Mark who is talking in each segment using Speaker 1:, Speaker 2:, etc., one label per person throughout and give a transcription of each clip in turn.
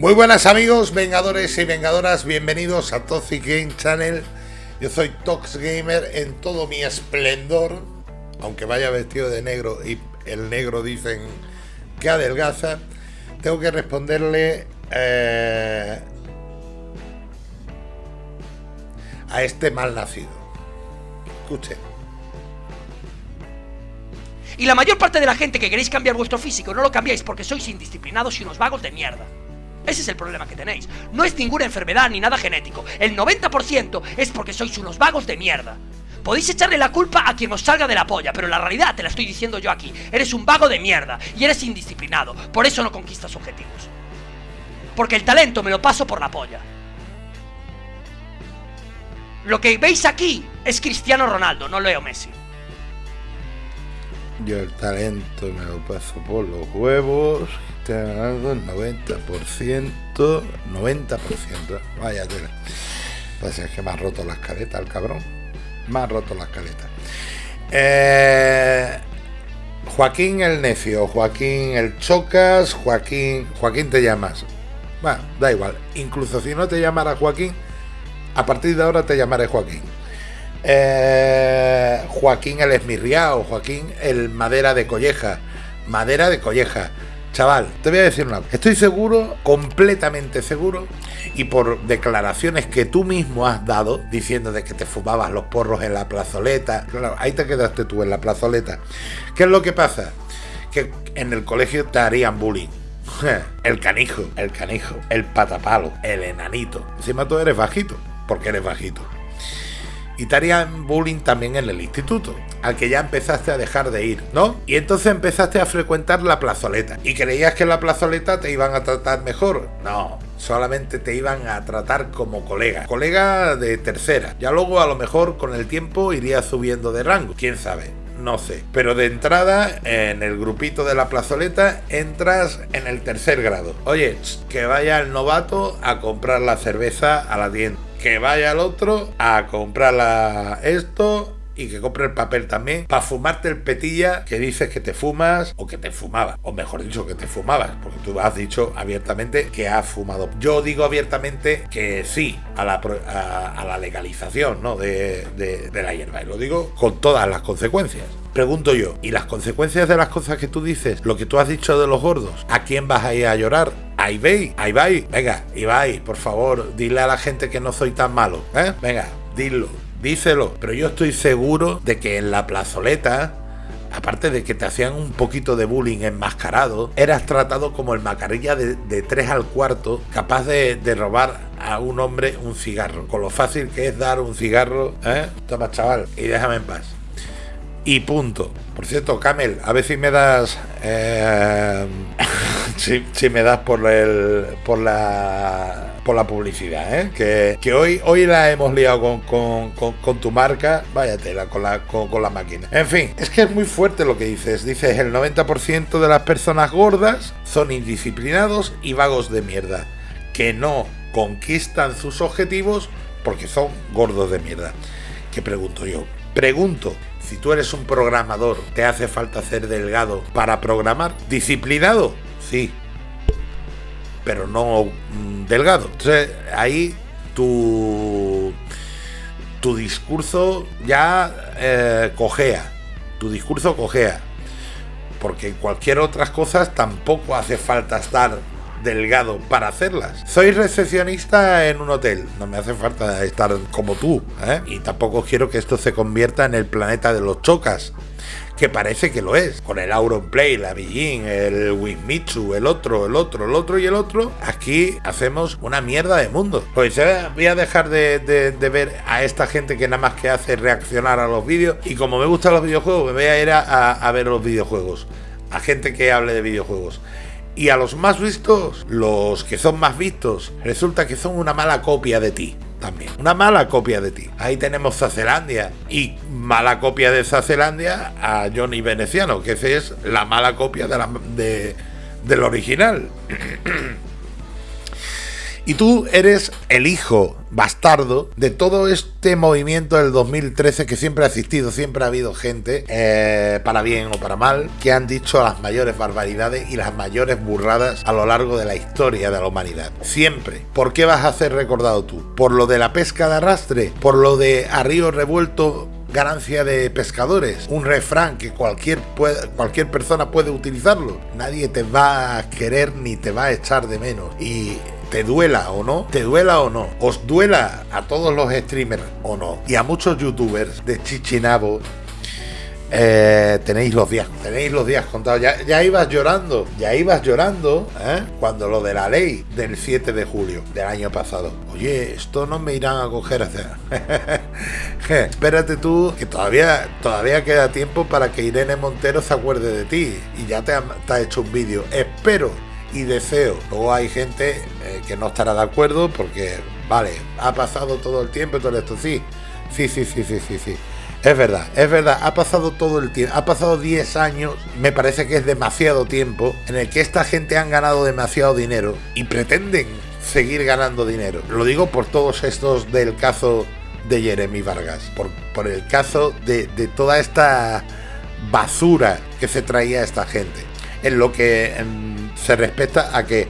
Speaker 1: Muy buenas amigos, vengadores y vengadoras, bienvenidos a Toxic Game Channel. Yo soy Tox Gamer en todo mi esplendor, aunque vaya vestido de negro y el negro dicen que adelgaza. Tengo que responderle eh, a este mal nacido. Escuche.
Speaker 2: Y la mayor parte de la gente que queréis cambiar vuestro físico no lo cambiáis porque sois indisciplinados y unos vagos de mierda. Ese es el problema que tenéis. No es ninguna enfermedad ni nada genético. El 90% es porque sois unos vagos de mierda. Podéis echarle la culpa a quien os salga de la polla, pero la realidad te la estoy diciendo yo aquí. Eres un vago de mierda y eres indisciplinado. Por eso no conquistas objetivos. Porque el talento me lo paso por la polla. Lo que veis aquí es Cristiano Ronaldo, no Leo Messi.
Speaker 1: Yo el talento me lo paso por los huevos. Ganando el 90%. 90%. Vaya tela. Pues es que me ha roto las caletas el cabrón. Me ha roto las caletas. Eh, Joaquín el necio, Joaquín el chocas, Joaquín. Joaquín te llamas. Bueno, da igual. Incluso si no te llamara Joaquín, a partir de ahora te llamaré Joaquín. Eh, Joaquín el Esmirriao, Joaquín el Madera de Colleja, Madera de Colleja. Chaval, te voy a decir una Estoy seguro, completamente seguro, y por declaraciones que tú mismo has dado, diciendo de que te fumabas los porros en la plazoleta. Claro, ahí te quedaste tú en la plazoleta. ¿Qué es lo que pasa? Que en el colegio te harían bullying. El canijo, el canijo, el patapalo, el enanito. Encima tú eres bajito, porque eres bajito y te bullying también en el instituto, al que ya empezaste a dejar de ir, ¿no? Y entonces empezaste a frecuentar la plazoleta y creías que en la plazoleta te iban a tratar mejor. No, solamente te iban a tratar como colega, colega de tercera. Ya luego a lo mejor con el tiempo irías subiendo de rango, quién sabe. No sé, pero de entrada en el grupito de la plazoleta entras en el tercer grado. Oye, que vaya el novato a comprar la cerveza a la tienda que vaya al otro a comprarla esto y que compre el papel también para fumarte el petilla que dices que te fumas o que te fumabas, o mejor dicho que te fumabas, porque tú has dicho abiertamente que has fumado. Yo digo abiertamente que sí a la, a, la legalización ¿no? de, de la hierba y lo digo con todas las consecuencias. Pregunto yo, ¿y las consecuencias de las cosas que tú dices, lo que tú has dicho de los gordos, a quién vas a ir a llorar? A Ibai, a Ibai, venga, Ibai, por favor, dile a la gente que no soy tan malo, ¿eh? Venga, dilo, díselo. Pero yo estoy seguro de que en la plazoleta, aparte de que te hacían un poquito de bullying enmascarado, eras tratado como el macarilla de, de 3 al cuarto, capaz de, robar a un hombre un cigarro. Con lo fácil que es dar un cigarro, ¿eh? Toma, chaval, y déjame en paz. Y punto. Por cierto, Camel, a ver si me das. Eh, si, me das por el. por la. Por la publicidad, ¿eh? Que, que hoy, hoy la hemos liado con, tu marca. Váyatela con la, con, la máquina. En fin, es que es muy fuerte lo que dices. Dices el 90% de las personas gordas son indisciplinados y vagos de mierda. Que no conquistan sus objetivos porque son gordos de mierda. ¿Qué pregunto yo? Pregunto, si tú eres un programador, ¿te hace falta ser delgado para programar? ¿Disciplinado? Sí. Pero no mm, delgado. Entonces ahí tu, tu discurso ya eh, cojea. Tu discurso cojea. Porque en cualquier otras cosas tampoco hace falta estar delgado para hacerlas. Soy recepcionista en un hotel, no me hace falta estar como tú, ¿eh? y tampoco quiero que esto se convierta en el planeta de los chocas. Que parece que lo es, con el Auronplay, la Beijing, el Winmitsu, el otro, el otro, el otro y el otro. Aquí hacemos una mierda de mundo. Pues voy a dejar de, ver a esta gente que nada más que hace reaccionar a los vídeos. Y como me gustan los videojuegos, me voy a ir a ver los videojuegos. A gente que hable de videojuegos. Y a los más vistos, los que son más vistos, resulta que son una mala copia de ti también. Una mala copia de ti. Ahí tenemos Zacelandia. Y mala copia de Zacelandia a Johnny Veneciano, que ese es la mala copia de la, de, del original. Y tú eres el hijo bastardo de todo este movimiento del 2013 que siempre ha existido, siempre ha habido gente, eh, para bien o para mal, que han dicho las mayores barbaridades y las mayores burradas a lo largo de la historia de la humanidad. Siempre. ¿Por qué vas a ser recordado tú? ¿Por lo de la pesca de arrastre? ¿Por lo de a río revuelto ganancia de pescadores, un refrán que cualquier, cualquier persona puede utilizarlo. Nadie te va a querer ni te va a echar de menos. Y te duela o no, te duela o no, os duela a todos los streamers o no, y a muchos youtubers de Chichinabo, eh, tenéis los días, tenéis los días contados. Ya, ibas llorando, ya ibas llorando ¿eh? cuando lo de la ley del 7 de julio del año pasado. Oye, esto no me irán a coger. Espérate tú, que todavía, todavía queda tiempo para que Irene Montero se acuerde de ti y ya te ha, hecho un vídeo. Espero y deseo. Luego hay gente eh, que no estará de acuerdo porque, vale, ha pasado todo el tiempo y todo esto. Sí, sí, sí, sí, sí, sí, sí. Es verdad, es verdad, ha pasado todo el tiempo, ha pasado 10 años, me parece que es demasiado tiempo, en el que esta gente han ganado demasiado dinero y pretenden seguir ganando dinero. Lo digo por todos estos del caso de Jeremy Vargas, por, por el caso de, toda esta basura que se traía esta gente. En lo que se respecta a que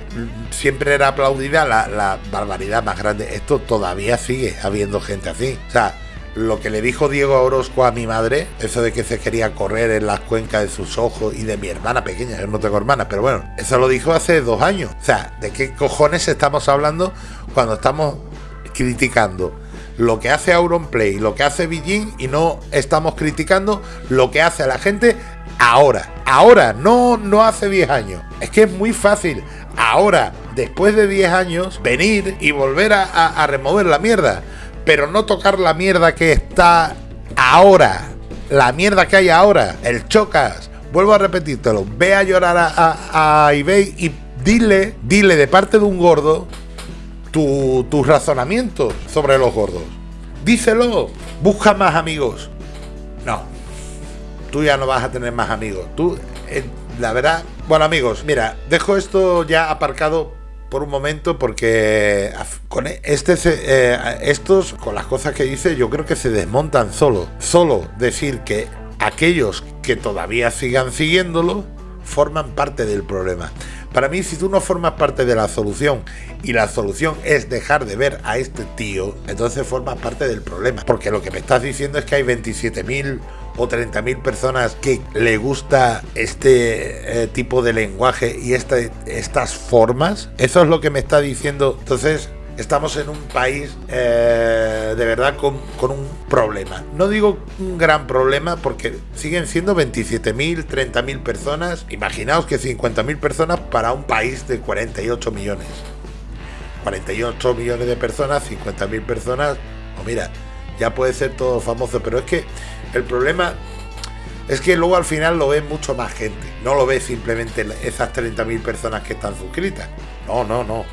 Speaker 1: siempre era aplaudida la, barbaridad más grande. Esto todavía sigue habiendo gente así. O sea, lo que le dijo Diego Orozco a mi madre, eso de que se quería correr en las cuencas de sus ojos y de mi hermana pequeña, yo no tengo hermana, pero bueno, eso lo dijo hace dos años. O sea, ¿de qué cojones estamos hablando cuando estamos criticando lo que hace Auronplay, lo que hace Beijing y no estamos criticando lo que hace la gente ahora? Ahora, no, no hace 10 años. Es que es muy fácil. Ahora, después de 10 años, venir y volver a remover la mierda pero no tocar la mierda que está ahora. La mierda que hay ahora. El chocas. Vuelvo a repetírtelo. Ve a llorar a, a, eBay y dile, dile de parte de un gordo tu, tus razonamientos sobre los gordos. Díselo. Busca más amigos. No. Tú ya no vas a tener más amigos. Tú, eh, la verdad. Bueno, amigos, mira, dejo esto ya aparcado por un momento porque con e, este eh, estos con las cosas que dice yo creo que se desmontan solo solo decir que aquellos que todavía sigan siguiéndolo forman parte del problema para mí si tú no formas parte de la solución y la solución es dejar de ver a este tío entonces formas parte del problema porque lo que me estás diciendo es que hay 27.000 o 30.000 personas que le gusta este eh, tipo de lenguaje y este, estas formas. Eso es lo que me está diciendo. Entonces, estamos en un país eh, de verdad con, con, un problema. No digo un gran problema porque siguen siendo 27.000, 30.000 personas. Imaginaos que 50.000 personas para un país de 48 millones. 48 millones de personas, 50.000 personas. O mira, ya puede ser todo famoso, pero es que el problema es que luego al final lo ve mucho más gente. No lo ve simplemente esas 30.000 personas que están suscritas. No, no, no.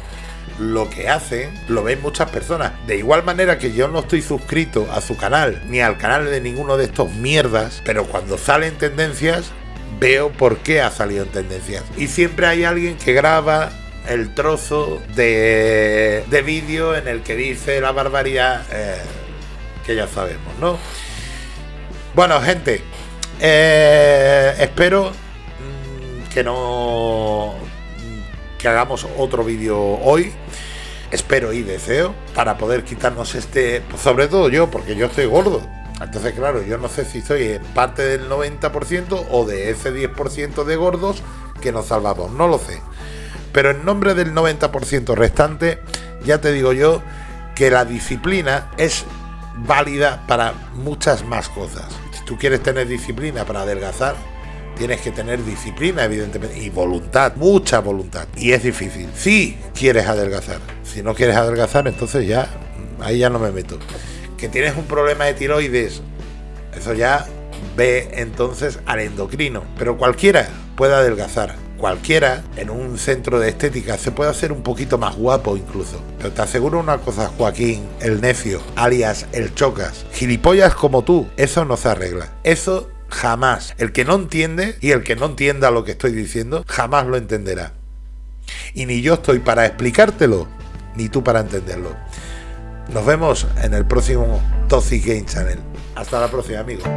Speaker 1: Lo que hacen lo ven muchas personas. De igual manera que yo no estoy suscrito a su canal ni al canal de ninguno de estos mierdas, pero cuando salen tendencias veo por qué ha salido en tendencias. Y siempre hay alguien que graba el trozo de, de vídeo en el que dice la barbaridad eh, que ya sabemos, ¿no? Bueno, gente, eh, espero mm, que no que hagamos otro vídeo hoy. Espero y deseo para poder quitarnos este, pues sobre todo yo, porque yo estoy gordo. Entonces, claro, yo no sé si soy parte del 90% o de ese 10% de gordos que nos salvamos, no lo sé. Pero en nombre del 90% restante, ya te digo yo que la disciplina es válida para muchas más cosas tú quieres tener disciplina para adelgazar, tienes que tener disciplina, evidentemente, y voluntad, mucha voluntad. Y es difícil. Si quieres adelgazar. Si no quieres adelgazar, entonces ya, ahí ya no me meto. Que tienes un problema de tiroides, eso ya ve entonces al endocrino. Pero cualquiera puede adelgazar cualquiera en un centro de estética se puede hacer un poquito más guapo incluso. Pero te aseguro una cosa, Joaquín, el necio, alias el chocas, gilipollas como tú, eso no se arregla. Eso jamás. El que no entiende y el que no entienda lo que estoy diciendo, jamás lo entenderá. Y ni yo estoy para explicártelo, ni tú para entenderlo. Nos vemos en el próximo Toxic Game Channel. Hasta la próxima, amigos.